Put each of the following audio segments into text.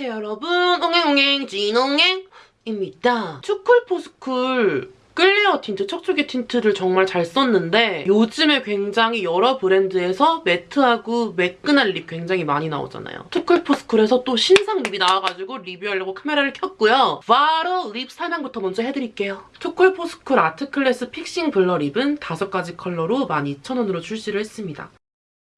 안녕하세요 여러분 옹행옹행 진옹행입니다. 투쿨포스쿨 clear tint, 척추기 tint를 정말 잘 썼는데 요즘에 굉장히 여러 브랜드에서 matte하고 매끈한 lip 굉장히 많이 나오잖아요. 투쿨포스쿨에서 또 신상 lip이 나와가지고 리뷰하려고 카메라를 켰고요. 바로 lip 설명부터 먼저 해드릴게요. 투쿨포스쿨 art class fixing blur lip은 5가지 컬러로 12,000원으로 출시를 했습니다.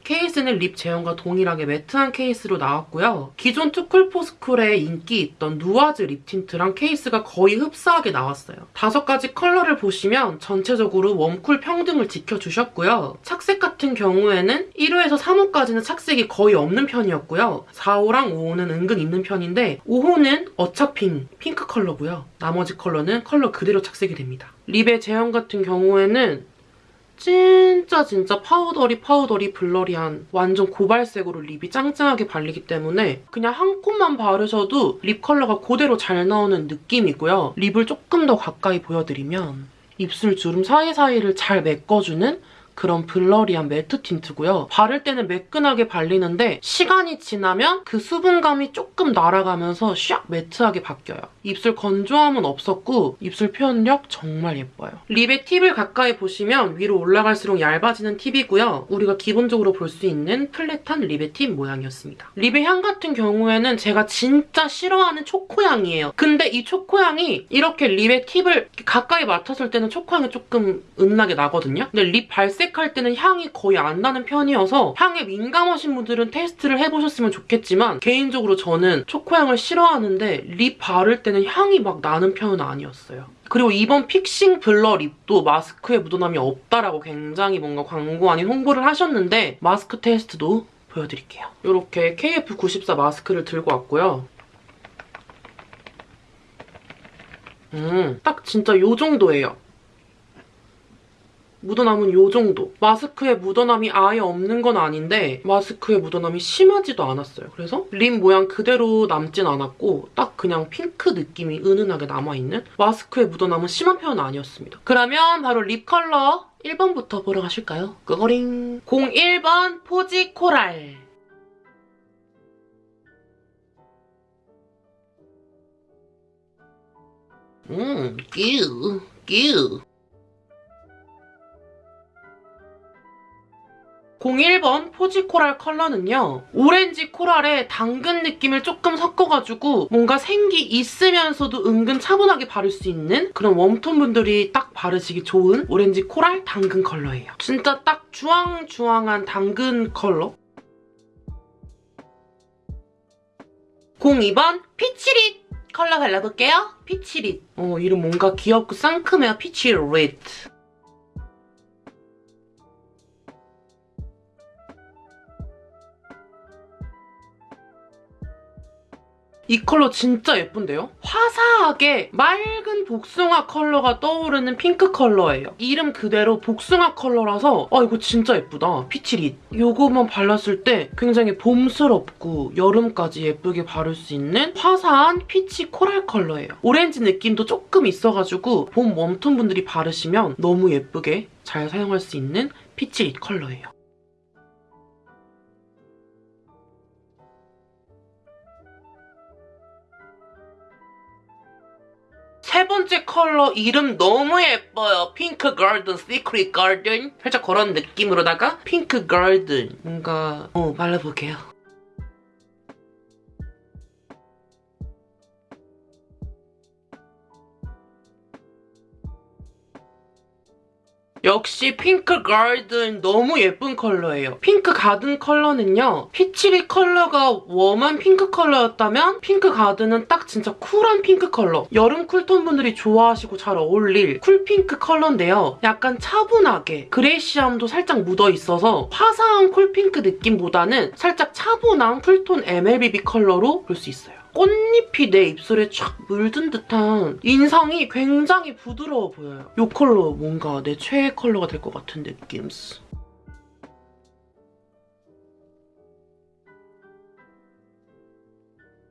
케이스는 lip 제형과 동일하게 matte한 케이스로 나왔고요. 기존 투쿨포스쿨에 인기 있던 누아즈 lip tint랑 케이스가 거의 흡사하게 나왔어요. 다섯 가지 컬러를 보시면 전체적으로 warm cool 평등을 지켜주셨고요. 착색 같은 경우에는 1호에서 3호까지는 착색이 거의 없는 편이었고요. 4호랑 5호는 은근 있는 편인데 5호는 어차피 핑크 컬러고요. 나머지 컬러는 컬러 그대로 착색이 됩니다. lip의 제형 같은 경우에는 진짜 진짜 powdery powdery blurry한 완전 고발색으로 lip이 짱짱하게 발리기 때문에 그냥 한 coat만 바르셔도 lip 컬러가 그대로 잘 나오는 느낌이고요. lip을 조금 더 가까이 보여드리면 입술 주름 사이사이를 잘 메꿔주는 그런 blurry한 matte tint고요. 바를 때는 매끈하게 발리는데 시간이 지나면 그 수분감이 조금 날아가면서 샥 matte하게 바뀌어요. 입술 건조함은 없었고 입술 표현력 정말 예뻐요. lip의 팁을 가까이 보시면 위로 올라갈수록 얇아지는 팁이고요. 우리가 기본적으로 볼 수 있는 flat한 lip의 팁 모양이었습니다. lip의 향 같은 경우에는 제가 진짜 싫어하는 초코향이에요. 근데 이 초코향이 이렇게 lip의 팁을 가까이 맡았을 때는 초코향이 조금 은은하게 나거든요. 근데 lip 발색 할 때는 향이 거의 안 나는 편이어서 향에 민감하신 분들은 테스트를 해보셨으면 좋겠지만 개인적으로 저는 초코향을 싫어하는데 lip 바를 때는 향이 막 나는 편은 아니었어요. 그리고 이번 fixing blur lip도 마스크에 묻어남이 없다라고 굉장히 뭔가 광고 아닌 홍보를 하셨는데 마스크 테스트도 보여드릴게요. 이렇게 KF94 마스크를 들고 왔고요. 음, 딱 진짜 요 정도예요. 묻어남은 요 정도. 마스크에 묻어남이 아예 없는 건 아닌데 마스크에 묻어남이 심하지도 않았어요. 그래서 lip 모양 그대로 남진 않았고 딱 그냥 핑크 느낌이 은은하게 남아있는 마스크에 묻어남은 심한 편은 아니었습니다. 그러면 바로 lip 컬러 1번부터 보러 가실까요? 끄거링 01번 posy coral 음, 끼우, 끼우. 01번 posy coral 컬러는요. 오렌지 coral에 당근 느낌을 조금 섞어가지고 뭔가 생기 있으면서도 은근 차분하게 바를 수 있는 그런 warm tone 분들이 딱 바르시기 좋은 오렌지 coral 당근 컬러예요. 진짜 딱 주황주황한 당근 컬러? 02번 peach lit 컬러 발라볼게요. peach lit. 어, 이름 뭔가 귀엽고 상큼해요. peach lit. 이 컬러 진짜 예쁜데요? 화사하게 맑은 복숭아 컬러가 떠오르는 핑크 컬러예요. 이름 그대로 복숭아 컬러라서 아 이거 진짜 예쁘다. peach lit. 이거만 발랐을 때 굉장히 봄스럽고 여름까지 예쁘게 바를 수 있는 화사한 peach coral 컬러예요. 오렌지 느낌도 조금 있어가지고 봄 warm tone 분들이 바르시면 너무 예쁘게 잘 사용할 수 있는 peach lit 컬러예요. 세 번째 컬러 이름 너무 예뻐요. pink garden, secret garden. 살짝 그런 느낌으로다가 pink garden. 뭔가 어 발라볼게요. 역시 pink garden 너무 예쁜 컬러예요. pink garden 컬러는요. peach lit 컬러가 warm한 핑크 컬러였다면 pink garden은 딱 진짜 cool한 핑크 컬러. 여름 cool tone 분들이 좋아하시고 잘 어울릴 cool pink 컬러인데요. 약간 차분하게 grayish함도 살짝 묻어있어서 화사한 cool pink 느낌보다는 살짝 차분한 cool tone MLBB 컬러로 볼 수 있어요. 꽃잎이 내 입술에 촥 물든 듯한 인상이 굉장히 부드러워 보여요. 이 컬러 뭔가 내 최애 컬러가 될 것 같은 느낌.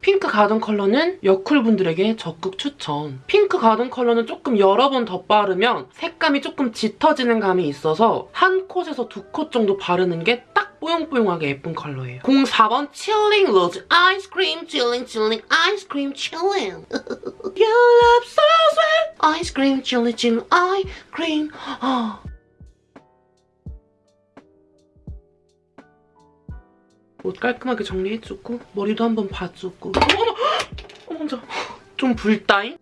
pink garden 컬러는 여쿨분들에게 적극 추천. pink garden 컬러는 조금 여러 번더 바르면 색감이 조금 짙어지는 감이 있어서 한 coat에서 두 콧 정도 바르는 게 딱 뽀용뽀용하게 예쁜 컬러예요. 04번 chilling rose ice cream chilling chilling ice cream chilling Your love so sweet ice cream chilling chilling ice cream 아. 옷 깔끔하게 정리해주고 머리도 한번 봐주고 어머 어머 어머 좀 불다잉?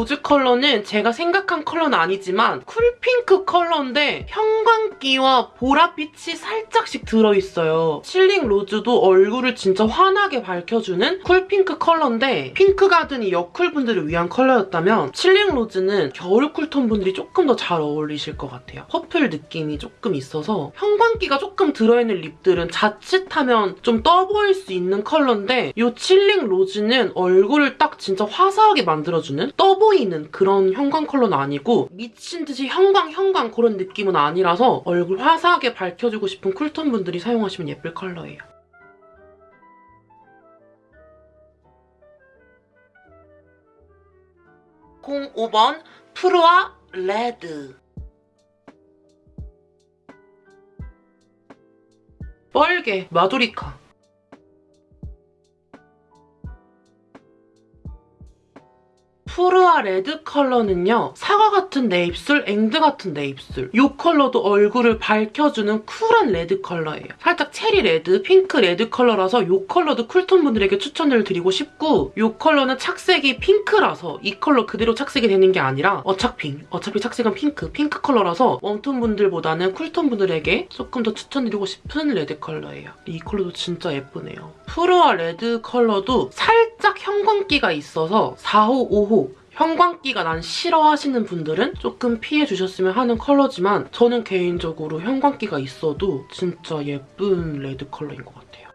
rose 컬러는 제가 생각한 컬러는 아니지만 cool핑크 컬러인데 형광기와 보랏빛이 살짝씩 들어있어요. 칠링 로즈도 얼굴을 진짜 환하게 밝혀주는 cool핑크 컬러인데 핑크 가든이 여쿨분들을 위한 컬러였다면 칠링 로즈는 겨울 cool tone 분들이 조금 더 잘 어울리실 것 같아요. purple 느낌이 조금 있어서 형광기가 조금 들어있는 lip들은 자칫하면 좀 떠 보일 수 있는 컬러인데 이 칠링 로즈는 얼굴을 딱 진짜 화사하게 만들어주는 떠 보이는 그런 형광 컬러는 아니고 미친 듯이 형광 형광 그런 느낌은 아니라서 얼굴 화사하게 밝혀주고 싶은 cool tone 분들이 사용하시면 예쁠 컬러예요. 공 5번 프루아 레드 뻘개 마도리카 푸르와 레드 컬러는요. 사과 같은 내 입술, 앵두 같은 내 입술. 이 컬러도 얼굴을 밝혀주는 쿨한 red 컬러예요. 살짝 체리 red, 핑크 red 컬러라서 이 컬러도 cool tone 분들에게 추천을 드리고 싶고 이 컬러는 착색이 핑크라서 이 컬러 그대로 착색이 되는 게 아니라 어차피 어차피 착색은 핑크, 핑크 컬러라서 warm tone 분들보다는 cool tone 분들에게 조금 더 추천드리고 싶은 red 컬러예요. 이 컬러도 진짜 예쁘네요. 푸르와 레드 컬러도 살짝 형광기가 있어서 4호, 5호 형광기가 난 싫어하시는 분들은 조금 피해주셨으면 하는 컬러지만 저는 개인적으로 형광기가 있어도 진짜 예쁜 red 컬러인 것 같아요.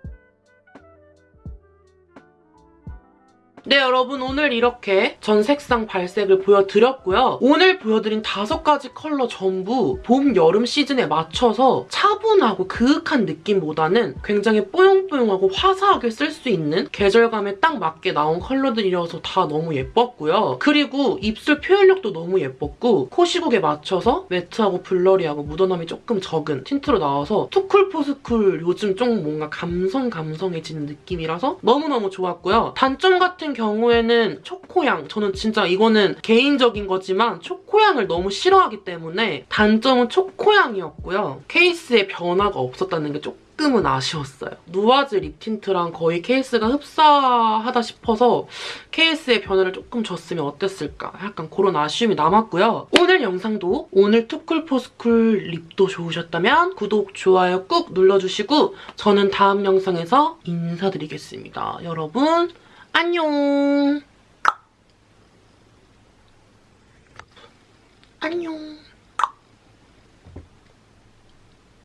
네 여러분 오늘 이렇게 전 색상 발색을 보여드렸고요. 오늘 보여드린 다섯 가지 컬러 전부 봄, 여름 시즌에 맞춰서 차분하고 그윽한 느낌보다는 굉장히 뽀용뽀용하고 화사하게 쓸 수 있는 계절감에 딱 맞게 나온 컬러들이라서 다 너무 예뻤고요. 그리고 입술 표현력도 너무 예뻤고 코 시국에 맞춰서 matte하고 blurry하고 묻어남이 조금 적은 틴트로 나와서 투쿨포스쿨 요즘 좀 뭔가 감성 감성해지는 느낌이라서 너무너무 좋았고요. 단점 같은 경우에는 초코향 저는 진짜 이거는 개인적인 거지만 초코향을 너무 싫어하기 때문에 단점은 초코향이었고요. 케이스에 변화가 없었다는 게 조금 조금은 아쉬웠어요. 누아즈 립 틴트랑 거의 케이스가 흡사하다 싶어서 케이스의 변화를 조금 줬으면 어땠을까 약간 그런 아쉬움이 남았고요. 오늘 영상도 오늘 투쿨포스쿨 lip도 좋으셨다면 구독, 좋아요 꾹 눌러주시고 저는 다음 영상에서 인사드리겠습니다. 여러분 안녕. 안녕.